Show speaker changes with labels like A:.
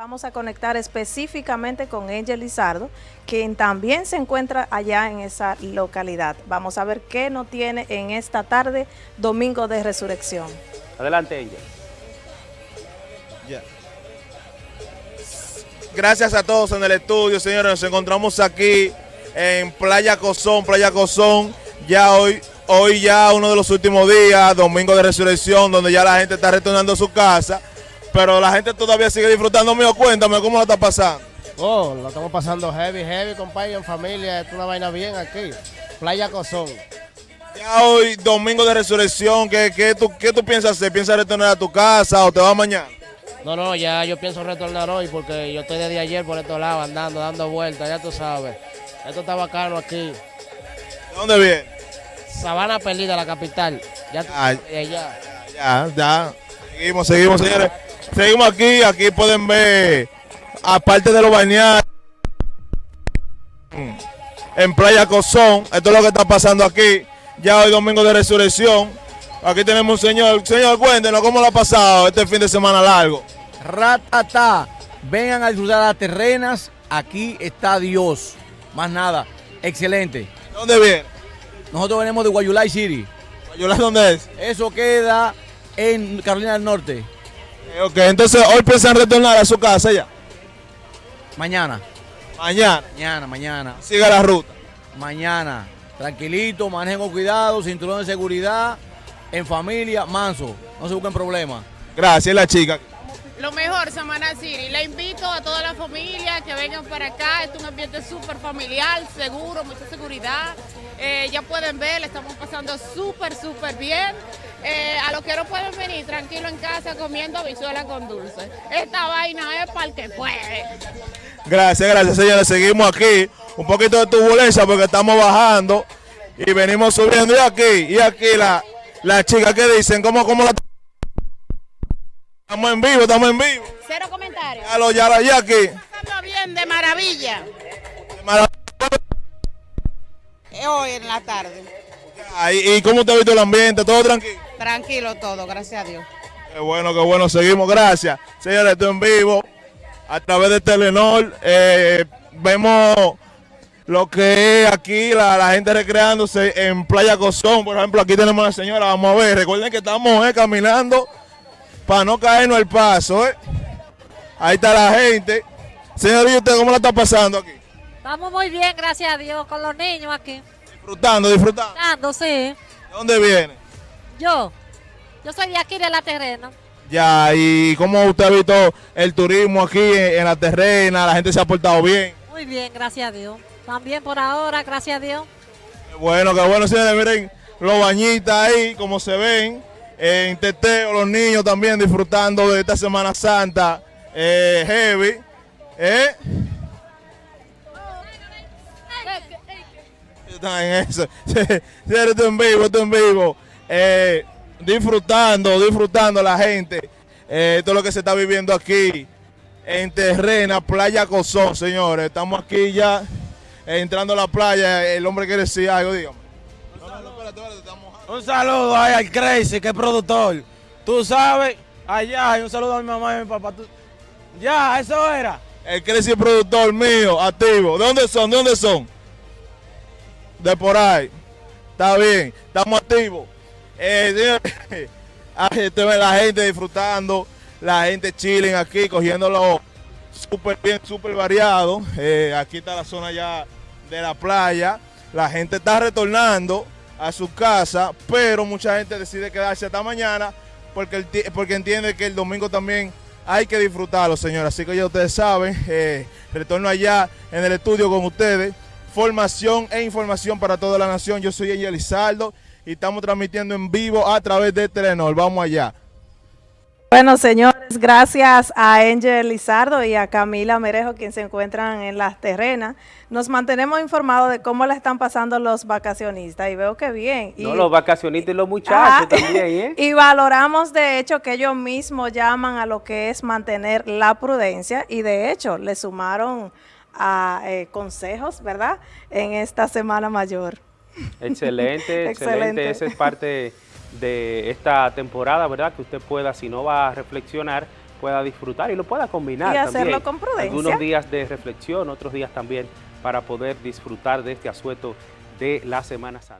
A: Vamos a conectar específicamente con Angel Lizardo, quien también se encuentra allá en esa localidad. Vamos a ver qué nos tiene en esta tarde, domingo de resurrección.
B: Adelante, Angel.
C: Gracias a todos en el estudio, señores. Nos encontramos aquí en Playa Cozón, Playa Cozón. Ya hoy, hoy ya uno de los últimos días, domingo de resurrección, donde ya la gente está retornando a su casa pero la gente todavía sigue disfrutando mío. Cuéntame, ¿cómo lo está pasando?
D: Oh, lo estamos pasando heavy, heavy, compadre, en familia. Es una vaina bien aquí. Playa Cozón.
C: Ya hoy, domingo de resurrección, ¿qué, qué, tú, ¿qué tú piensas hacer? ¿Piensas retornar a tu casa o te vas mañana?
D: No, no, ya yo pienso retornar hoy porque yo estoy desde ayer por estos lados andando, dando vueltas, ya tú sabes. Esto está bacano aquí.
C: ¿De dónde viene?
D: Sabana Perdida, la capital. Ya, tú,
C: Ah,
D: ya, ya.
C: Ya, ya. Seguimos, seguimos, señores. Seguimos aquí. Aquí pueden ver, aparte de los bañados, en Playa Cozón. Esto es lo que está pasando aquí. Ya hoy domingo de resurrección. Aquí tenemos un señor. Señor, cuéntenos cómo lo ha pasado este fin de semana largo.
E: Ratata, vengan a disfrutar las terrenas, aquí está Dios. Más nada, excelente.
C: ¿De dónde viene?
E: Nosotros venimos de Guayulay City.
C: ¿Guayulá dónde es?
E: Eso queda en Carolina del Norte.
C: Eh, Ok, entonces hoy piensan retornar a su casa ya.
E: Mañana,
C: Mañana.
E: mañana, mañana,
C: Siga la ruta.
E: mañana. Tranquilito, manejen con cuidado, cinturón de seguridad, en familia, manso. No se busquen problemas.
C: Gracias, la chica.
F: Lo mejor, Samana City. Le invito a toda la familia que vengan para acá. Es un ambiente súper familiar, seguro, mucha seguridad. Eh, ya pueden ver, le estamos pasando súper, súper bien. Eh, a los que no pueden venir, tranquilo en casa comiendo habichuela con dulce. Esta vaina es para el que puede.
C: Gracias, gracias, señores. Seguimos aquí. Un poquito de turbulencia porque estamos bajando y venimos subiendo. Y aquí, y aquí la, la chica que dicen, ¿cómo, cómo la... Estamos en vivo, estamos en vivo.
F: Cero comentarios.
C: Ya lo, ya la, ya aquí.
F: Pasando bien, de maravilla.
G: Eh, Hoy en la tarde.
C: ¿Y cómo te ha visto el ambiente? ¿Todo tranquilo?
G: Tranquilo todo, gracias a Dios.
C: Qué bueno, qué bueno. Seguimos, gracias. Señores, estoy en vivo a través de Telenor. Eh, vemos lo que es aquí la, la gente recreándose en Playa Cozón. Por ejemplo, aquí tenemos a la señora. Vamos a ver. Recuerden que estamos eh, caminando para no caernos el paso. eh. Ahí está la gente. Señorita, ¿usted cómo la está pasando aquí?
H: Estamos muy bien, gracias a Dios, con los niños aquí.
C: Disfrutando, disfrutando.
H: Dando, sí.
C: ¿De dónde viene?
H: Yo, yo soy de aquí, de la terrena.
C: Ya, ¿y cómo usted ha visto el turismo aquí en, en la terrena? La gente se ha portado bien.
H: Muy bien, gracias a Dios. También por ahora, gracias a Dios.
C: Qué bueno, qué bueno, señores. Miren los bañitas ahí, como se ven. En Teteo, los niños también disfrutando de esta Semana Santa eh, heavy. ¿Eh? Están en eso. Esto en vivo, esto en vivo. Eh, disfrutando, disfrutando la gente. Eh, es lo que se está viviendo aquí en Terrena, Playa Cozón, señores. Estamos aquí ya eh, entrando a la playa. El hombre quiere decir algo, dígame. Estamos mojando.
E: Un saludo ahí al Crazy, que es productor. Tú sabes, allá, y un saludo a mi mamá y a mi papá. Tú- Ya, eso era.
C: El Crazy productor mío, activo. ¿De dónde son? ¿De dónde son? De por ahí. Está bien, estamos activos. Eh, señores, ve la gente disfrutando, la gente chilling aquí, cogiéndolo súper bien, súper variado. Eh, aquí está la zona ya de la playa. La gente está retornando a su casa, pero mucha gente decide quedarse hasta mañana porque, porque entiende que el domingo también hay que disfrutarlo, señores. Así que ya ustedes saben, eh, retorno allá en el estudio con ustedes. Formación e información para toda la nación. Yo soy Angel Lizardo y estamos transmitiendo en vivo a través de Telenor. Vamos allá.
A: Bueno, señores, gracias a Angel Lizardo y a Camila Merejo, quien se encuentran en las terrenas. Nos mantenemos informados de cómo la están pasando los vacacionistas y veo que bien. Y,
B: No, los vacacionistas y los muchachos
A: Ajá.
B: también, ¿eh?
A: y valoramos de hecho que ellos mismos llaman a lo que es mantener la prudencia y de hecho le sumaron a eh, consejos, ¿verdad? En esta Semana Mayor.
B: Excelente, excelente.
A: Excelente.
B: Esa es parte de esta temporada, ¿verdad? Que usted pueda, si no va a reflexionar, pueda disfrutar y lo pueda combinar
A: Y hacerlo
B: también.
A: con prudencia.
B: Algunos días de reflexión, otros días también para poder disfrutar de este asueto de la Semana Santa.